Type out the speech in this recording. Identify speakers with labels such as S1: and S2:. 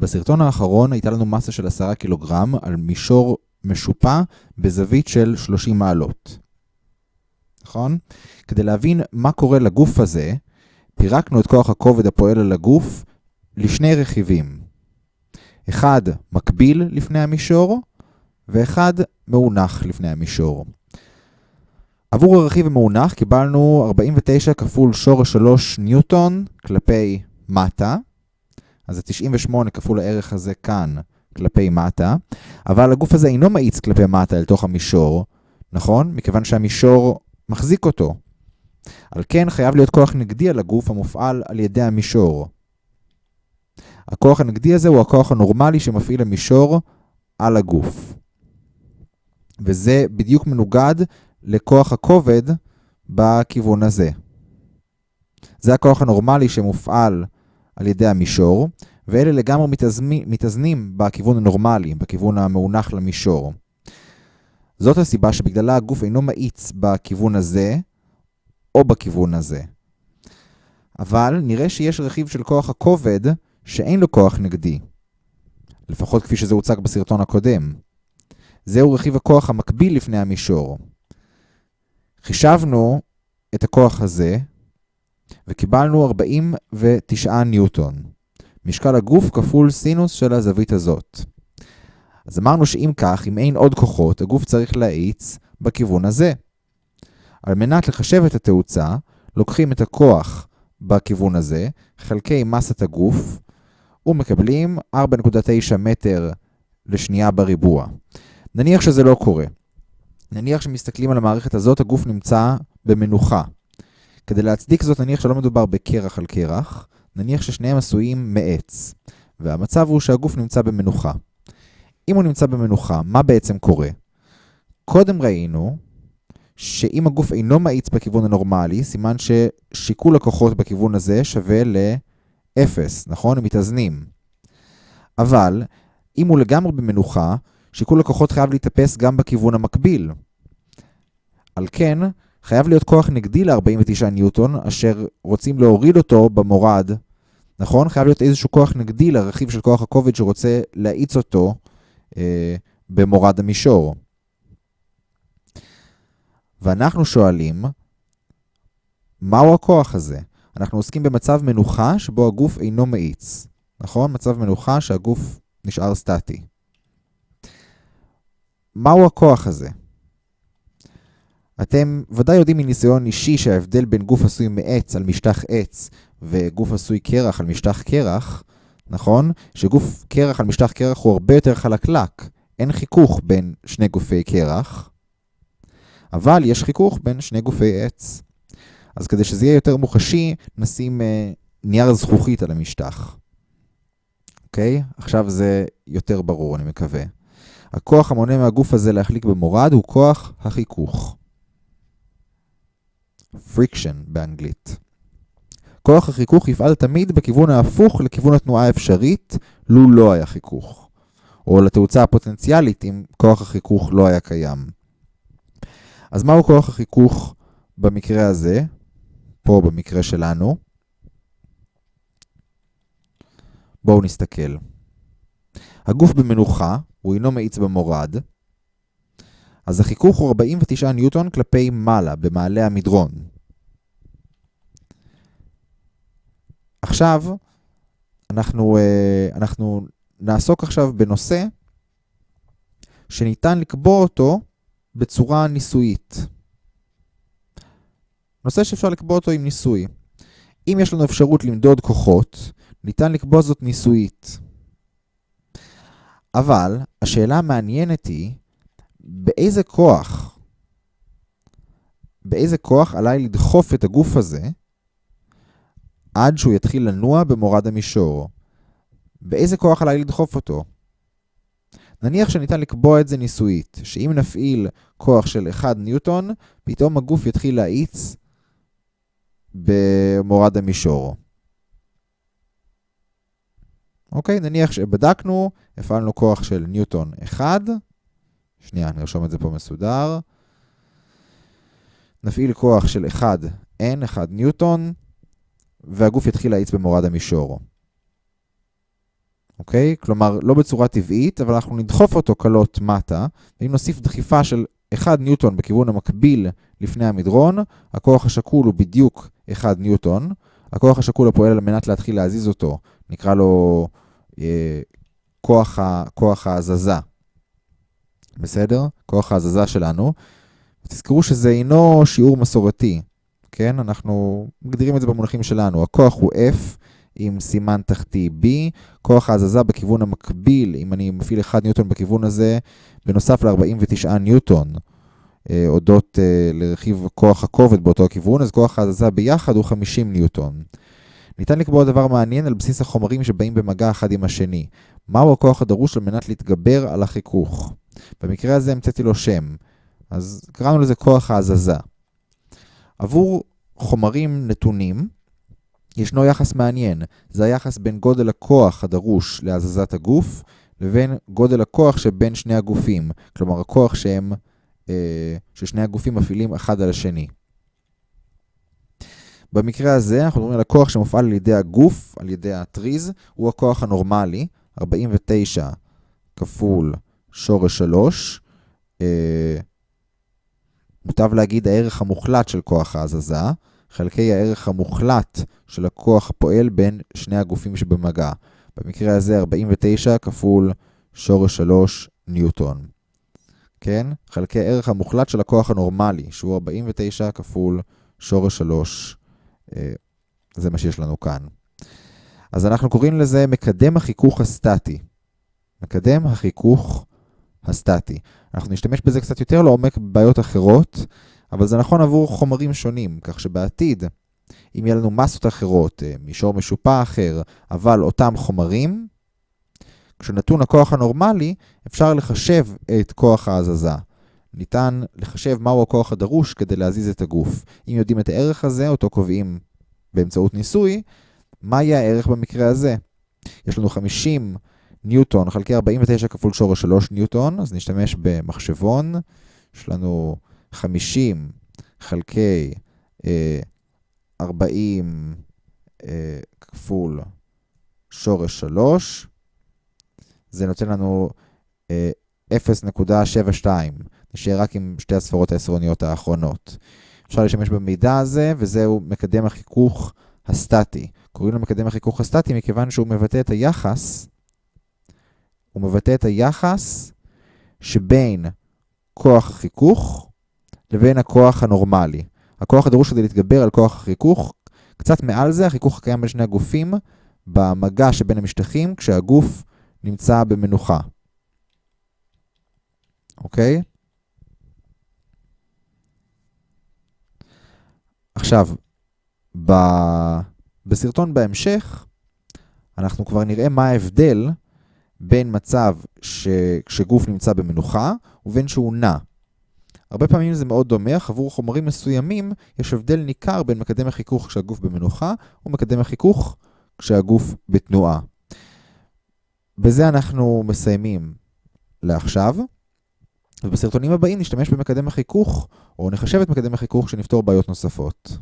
S1: בסרטון האחרון הייתה לנו מסה של 10 קילוגרם על מישור משופע בזווית של 30 מעלות. נכון? כדי להבין מה קורה לגוף הזה, פירקנו את כוח הכובד הפועל על הגוף לשני רכיבים. אחד מקביל לפני המישור, ואחד מאונח לפני המישור. עבור הרכיב המאונח קיבלנו 49 כפול שורש 3 ניוטון כלפי מטה, אז זה 98 כפול הערך הזה כאן כלפי מטה, אבל הגוף הזה אינו מאיץ כלפי מטה אל תוך המישור, נכון? מכיוון שהמישור מחזיק אותו. על כן חייב להיות כוח נגדי על הגוף המופעל על ידי המישור. הכוח הנגדי הזה הוא הכוח הנורמלי שמפעיל המישור על הגוף. וזה בדיוק מנוגד לכוח הכובד בכיוון הזה. זה הכוח הנורמלי שמופעל על ידי המישור, ואלה לגמרי מתאזנים, בכיוון הנורמלי, בכיוון המאונח למישור. זאת הסיבה שבגללה הגוף אינו מאיץ בכיוון הזה או בכיוון הזה. אבל נראה שיש רכיב של כוח הכובד שאין לו כוח נגדי. לפחות כפי שזה הוצג בסרטון הקודם. זהו רכיב הכוח המקביל לפני המישור. חישבנו את הכוח הזה וקיבלנו 49 ניוטון. משקל הגוף כפול סינוס של הזווית הזאת. אז אמרנו שאם כך, אם אין עוד כוחות, הגוף צריך להאיץ בכיוון הזה. על מנת לחשב את התאוצה, לוקחים את הכוח בכיוון הזה, חלקי מסת הגוף, ומקבלים 4.9 מטר לשנייה בריבוע. נניח שזה לא קורה. נניח שמסתכלים על המערכת הזאת, הגוף נמצא במנוחה. כדי להצדיק זאת, נניח שלא מדובר בקרח על קרח, נניח ששניהם עשויים מעץ, והמצב הוא שהגוף נמצא במנוחה. אם הוא נמצא במנוחה, מה בעצם קורה? קודם ראינו שאם הגוף אינו מאיץ בכיוון הנורמלי, סימן ששיקול הכוחות בכיוון הזה שווה ל-0, נכון? הם מתאזנים. אבל אם הוא לגמרי במנוחה, שיקול הכוחות חייב להתאפס גם בכיוון המקביל. על כן, חייב להיות כוח נגדי ל-49 ניוטון, אשר רוצים להוריד אותו במורד, נכון? חייב להיות איזשהו כוח נגדי לרכיב של כוח הכובד שרוצה להאיץ אותו אה, במורד המישור. ואנחנו שואלים, מהו הכוח הזה? אנחנו עוסקים במצב מנוחה שבו הגוף אינו מאיץ, נכון? מצב מנוחה שהגוף נשאר סטטי. מהו הכוח הזה? אתם ודאי יודעים מניסיון אישי שההבדל בין גוף עשוי מעץ על משטח עץ וגוף עשוי קרח על משטח קרח, נכון? שגוף קרח על משטח קרח הוא הרבה יותר חלקלק. אין חיכוך בין שני גופי קרח, אבל יש חיכוך בין שני גופי עץ. אז כדי שזה יהיה יותר מוחשי, נשים אה, נייר זכוכית על המשטח. אוקיי? עכשיו זה יותר ברור, אני מקווה. הכוח המונה מהגוף הזה להחליק במורד הוא כוח החיכוך. Friction באנגלית. כוח החיכוך יפעל תמיד בכיוון ההפוך לכיוון התנועה האפשרית, לו לא היה חיכוך. או לתאוצה הפוטנציאלית אם כוח החיכוך לא היה קיים. אז מהו כוח החיכוך במקרה הזה? פה במקרה שלנו. בואו נסתכל. הגוף במנוחה, הוא אינו מאיץ במורד, אז החיכוך הוא 49 ניוטון כלפי מעלה, במעלה המדרון. עכשיו, אנחנו, אה, אנחנו נעסוק עכשיו בנושא שניתן לקבוע אותו בצורה ניסויית. נושא שאפשר לקבוע אותו עם ניסוי. אם יש לנו אפשרות למדוד כוחות, ניתן לקבוע זאת ניסויית. אבל השאלה המעניינת היא, באיזה כוח, באיזה כוח עליי לדחוף את הגוף הזה עד שהוא יתחיל לנוע במורד המישור? באיזה כוח עליי לדחוף אותו? נניח שניתן לקבוע את זה ניסויית, שאם נפעיל כוח של 1 ניוטון, פתאום הגוף יתחיל להאיץ במורד המישור. אוקיי, נניח שבדקנו, הפעלנו כוח של ניוטון 1, שנייה, נרשום את זה פה מסודר. נפעיל כוח של 1 N, 1 ניוטון, והגוף יתחיל להאיץ במורד המישור. אוקיי? כלומר, לא בצורה טבעית, אבל אנחנו נדחוף אותו קלות מטה, ואם נוסיף דחיפה של 1 ניוטון בכיוון המקביל לפני המדרון, הכוח השקול הוא בדיוק 1 ניוטון. הכוח השקול הפועל על מנת להתחיל להזיז אותו, נקרא לו אה, כוח, ה, כוח ההזזה. בסדר? כוח ההזזה שלנו. תזכרו שזה אינו שיעור מסורתי, כן? אנחנו מגדירים את זה במונחים שלנו. הכוח הוא F עם סימן תחתי B, כוח ההזזה בכיוון המקביל, אם אני מפעיל 1 ניוטון בכיוון הזה, בנוסף ל-49 ניוטון, אה, הודות אה, לרכיב כוח הכובד באותו הכיוון, אז כוח ההזזה ביחד הוא 50 ניוטון. ניתן לקבוע דבר מעניין על בסיס החומרים שבאים במגע אחד עם השני. מהו הכוח הדרוש על מנת להתגבר על החיכוך? במקרה הזה המצאתי לו שם, אז קראנו לזה כוח ההזזה. עבור חומרים נתונים, ישנו יחס מעניין, זה היחס בין גודל הכוח הדרוש להזזת הגוף, לבין גודל הכוח שבין שני הגופים, כלומר הכוח שהם, אה, ששני הגופים מפעילים אחד על השני. במקרה הזה אנחנו מדברים על הכוח שמופעל על ידי הגוף, על ידי הטריז, הוא הכוח הנורמלי, 49 כפול שורש 3. אה, מוטב להגיד הערך המוחלט של כוח ההזזה, חלקי הערך המוחלט של הכוח הפועל בין שני הגופים שבמגע. במקרה הזה 49 כפול שורש 3 ניוטון. כן? חלקי הערך המוחלט של הכוח הנורמלי, שהוא 49 כפול שורש 3 אה, זה מה שיש לנו כאן. אז אנחנו קוראים לזה מקדם החיכוך הסטטי. מקדם החיכוך הסטטי. אנחנו נשתמש בזה קצת יותר לעומק בבעיות אחרות, אבל זה נכון עבור חומרים שונים, כך שבעתיד, אם יהיה לנו מסות אחרות, אה, מישור משופע אחר, אבל אותם חומרים, כשנתון הכוח הנורמלי, אפשר לחשב את כוח ההזזה. ניתן לחשב מהו הכוח הדרוש כדי להזיז את הגוף. אם יודעים את הערך הזה, אותו קובעים באמצעות ניסוי, מה יהיה הערך במקרה הזה? יש לנו 50 ניוטון חלקי 49 כפול שורש 3 ניוטון, אז נשתמש במחשבון. יש לנו 50 חלקי אה, 40 אה, כפול שורש 3, זה נותן לנו אה, 0.72. נשאר רק עם שתי הספרות העשרוניות האחרונות. אפשר להשתמש במידע הזה, וזהו מקדם החיכוך הסטטי. קוראים לו מקדם החיכוך הסטטי מכיוון שהוא מבטא את היחס, הוא מבטא את היחס שבין כוח החיכוך לבין הכוח הנורמלי. הכוח הדרוש כדי להתגבר על כוח החיכוך, קצת מעל זה, החיכוך הקיים בין שני הגופים במגע שבין המשטחים כשהגוף נמצא במנוחה. אוקיי? עכשיו, ב... בסרטון בהמשך, אנחנו כבר נראה מה ההבדל בין מצב ש... שגוף נמצא במנוחה ובין שהוא נע. הרבה פעמים זה מאוד דומה, אך עבור חומרים מסוימים יש הבדל ניכר בין מקדם החיכוך כשהגוף במנוחה ומקדם החיכוך כשהגוף בתנועה. בזה אנחנו מסיימים לעכשיו. ובסרטונים הבאים נשתמש במקדם החיכוך, או נחשב את מקדם החיכוך שנפתור בעיות נוספות.